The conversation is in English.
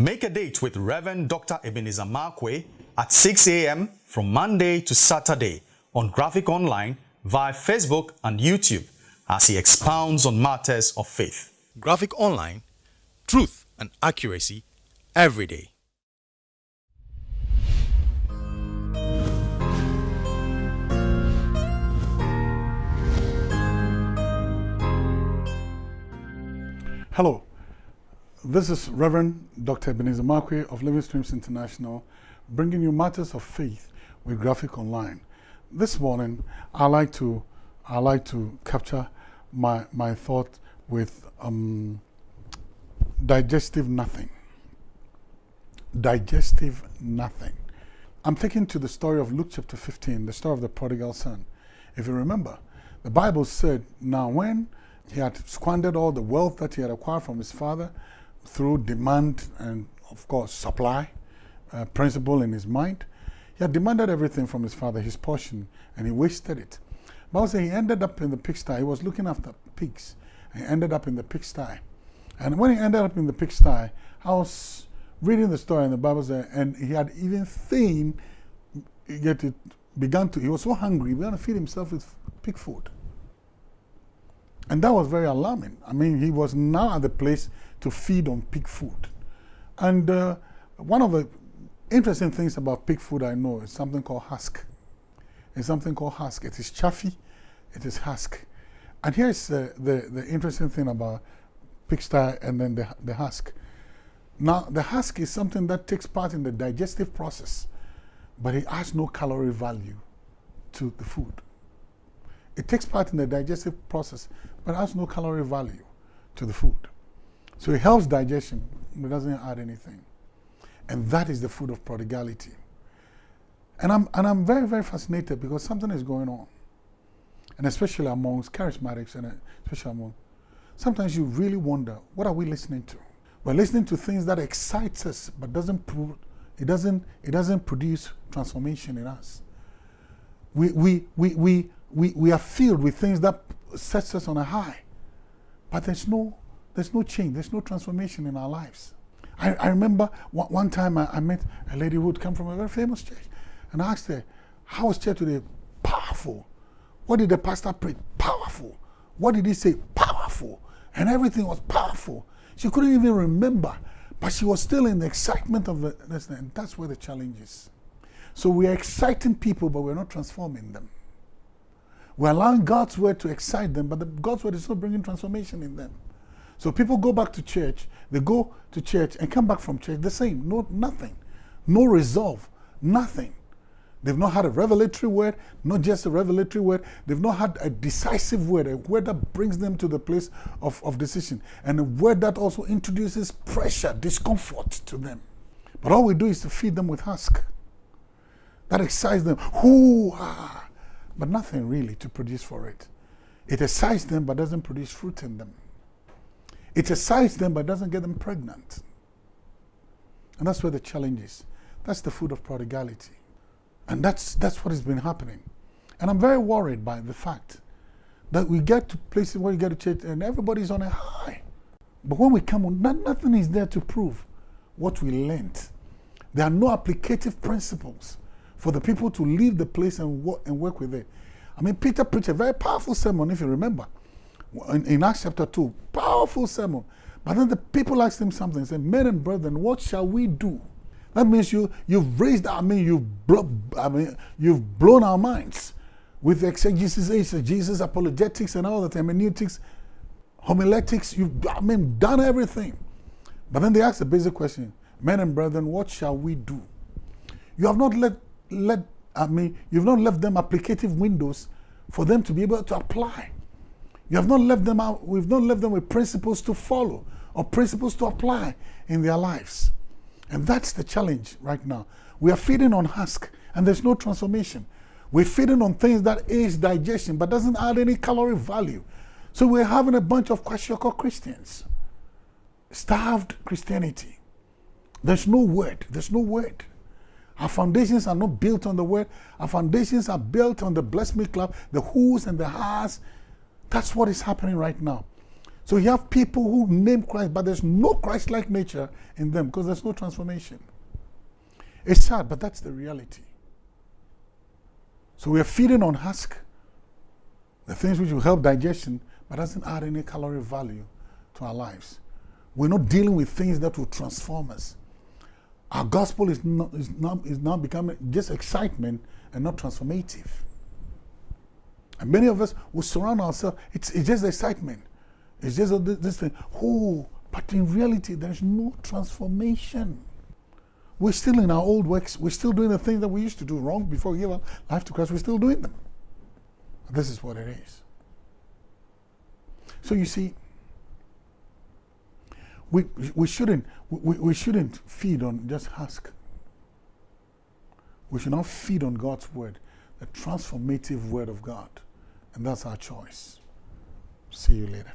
Make a date with Reverend Dr. Ebenezer Markwei at 6 a.m. from Monday to Saturday on Graphic Online via Facebook and YouTube as he expounds on matters of faith. Graphic Online, truth and accuracy every day. Hello, this is Reverend Dr. Ebenezer Markwei of Living Streams International, bringing you matters of faith with Graphic Online. This morning, I like to I like to capture my my thought with um, digestive nothing. Digestive nothing. I'm taking to the story of Luke chapter 15, the story of the prodigal son. If you remember, the Bible said, now when he had squandered all the wealth that he had acquired from his father through demand and, of course, supply uh, principle in his mind. He had demanded everything from his father, his portion, and he wasted it. Says he ended up in the pigsty. He was looking after pigs. He ended up in the pigsty. And when he ended up in the pigsty, I was reading the story in the Bible says, and he had even seen, yet it began to, he was so hungry, he began to feed himself with pig food. And that was very alarming. I mean, he was now at the place to feed on pig food. And uh, one of the interesting things about pig food I know is something called husk. It's something called husk. It is chaffy, it is husk. And here's uh, the, the interesting thing about pigsty and then the, the husk. Now, the husk is something that takes part in the digestive process, but it has no calorie value to the food. It takes part in the digestive process, but has no calorie value to the food. So it helps digestion, but doesn't add anything. And that is the food of prodigality. And I'm, and I'm very, very fascinated because something is going on. And especially amongst charismatics and uh, especially among, sometimes you really wonder, what are we listening to? We're listening to things that excites us, but doesn't, prove, it doesn't, it doesn't produce transformation in us. We, we, we, we, we, we are filled with things that sets us on a high. But there's no, there's no change, there's no transformation in our lives. I, I remember one, one time I, I, met a lady who would come from a very famous church. And I asked her, how was church today? Powerful. What did the pastor preach? Powerful. What did he say? Powerful. And everything was powerful. She couldn't even remember, but she was still in the excitement of the, and that's where the challenge is. So we are exciting people, but we're not transforming them. We're allowing God's word to excite them, but the, God's word is not bringing transformation in them. So people go back to church, they go to church and come back from church the same, no, nothing, no resolve, nothing. They've not had a revelatory word, not just a revelatory word, they've not had a decisive word, a word that brings them to the place of, of decision, and a word that also introduces pressure, discomfort to them. But all we do is to feed them with husk. That excites them. Hoo ah but nothing really to produce for it. It excites them but doesn't produce fruit in them. It excites them but doesn't get them pregnant. And that's where the challenge is. That's the food of prodigality. And that's, that's what has been happening. And I'm very worried by the fact that we get to places where we get to church and everybody's on a high. But when we come on, not, nothing is there to prove what we learned. There are no applicative principles for the people to leave the place and work, and work with it. I mean, Peter preached a very powerful sermon, if you remember, in, in Acts chapter 2. Powerful sermon. But then the people asked him something. They Said, Men and brethren, what shall we do? That means you, you've raised, I mean, you've, blo I mean, you've blown our minds with exegesis, exegesis, apologetics, and all that, hermeneutics, homiletics. You've, I mean, done everything. But then they asked the basic question Men and brethren, what shall we do? You have not let let, I mean, you've not left them applicative windows for them to be able to apply. You have not left them out, we've not left them with principles to follow or principles to apply in their lives. And that's the challenge right now. We are feeding on husk and there's no transformation. We're feeding on things that aids digestion but doesn't add any calorie value. So we're having a bunch of kwashiorkor Christians. Starved Christianity. There's no word. There's no word. Our foundations are not built on the word. Our foundations are built on the Bless Me Club, the who's and the has. That's what is happening right now. So you have people who name Christ, but there's no Christ like nature in them because there's no transformation. It's sad, but that's the reality. So we are feeding on husk, the things which will help digestion, but doesn't add any calorie value to our lives. We're not dealing with things that will transform us. Our gospel is not is not is now becoming just excitement and not transformative. And many of us will surround ourselves. It's, it's just excitement. It's just a, this thing. Oh, but in reality, there's no transformation. We're still in our old works. We're still doing the things that we used to do wrong before we gave our life to Christ. We're still doing them. This is what it is. So you see, we, we shouldn't we, we shouldn't feed on just husk. We should not feed on God's word, the transformative word of God. And that's our choice. See you later.